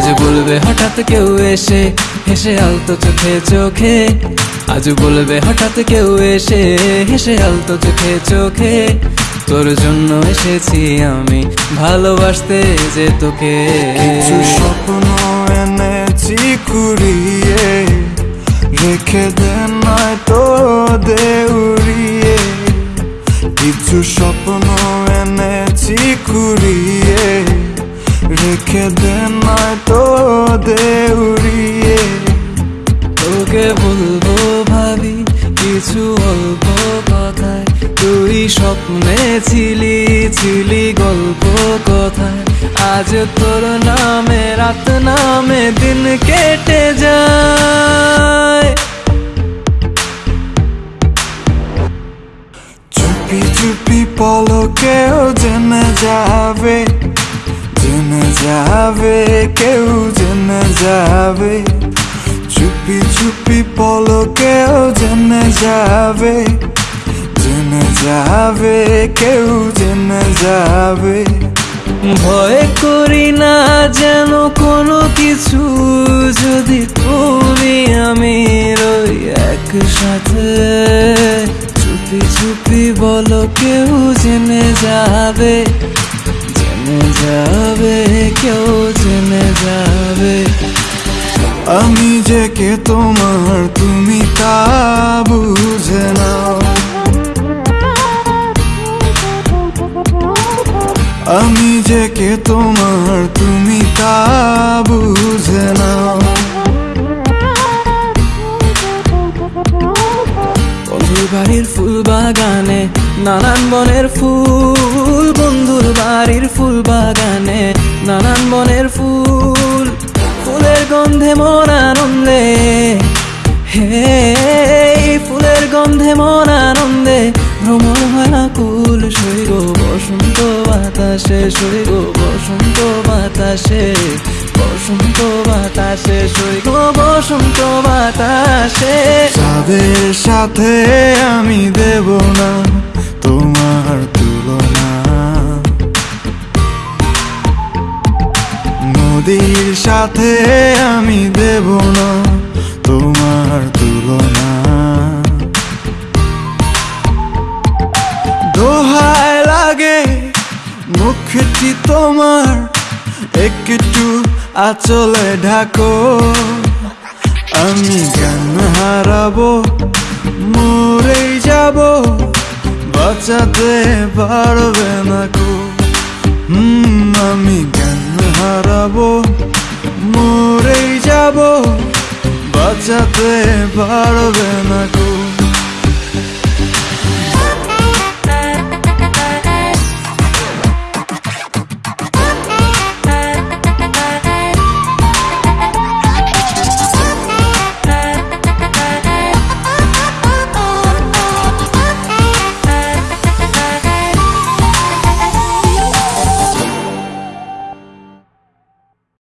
বলবে হঠাৎ কেউ এসে, হেসে আলতো চোখে চোখে। আজ বলবে হঠাৎ কেউ এসে, হেসে আলতো চোখে চোখে। তোর জন্য এসেছি আমি, ভালোবাসতে যে তোকে। কিছু স্বপ্ন এনেছি কুড়িয়ে, রেখে দে নয় তো দেউড়িয়ে। কিছু স্বপ্ন এনেছি কুড়িয়ে রেখে দে নয় তো দেউড়িয়ে তোকে বলব ভাবি, কিছু অল্প কথায়। তুই স্বপ্নে ছিলি ছিলি গল্প কথায়। আজ তোর নামে, রাত নামে দিন কেটে যায়। চুপি চুপি পলকেও জেনে যাবে কেউ জেনে যাবে। চুপি চুপি পলকেও জেনে যাবে জেনে যাবে, কেউ জেনে যাবে। ভয় করি না যেন কোনো কিছু, যদি তুমি আমি রই একসাথে। চুপি চুপি বলো কেউ জেনে যাবে। জেনে যাবে কেউ জেনে যাবে আমি যে কে তোমার তুমি তা বুঝে নাও আমি যে কে তোমার তুমি তা ফুল বাগানে, নানান বনের ফুল, বন্ধুর বাড়ির ফুল বাগানে, নানান বনের ফুল, ফুলের গন্ধে মন আনন্দে। হে, ফুলের গন্ধে মন আনন্দে ভ্রমণ হয় কুল সৈগ বসন্ত বাতাসে সৈগ বসন্ত বাতাসে, বসন্ত বাতাসে সৈগ বসন্ত বাতাসে। যাদের সাথে আমি দেব না, তোমার তুলনা। নদীর সাথে আমি দেব না, তোমার তুলনা। দোহায় লাগে, মুখটি তোমার, একটু আচলে ঢাকো, আমি গান হারাবো, মরেই যাব, বাঁচাতে পারবে না কো আমি গান হারাবো, মরেই যাব, বাঁচাতে পারবে না কো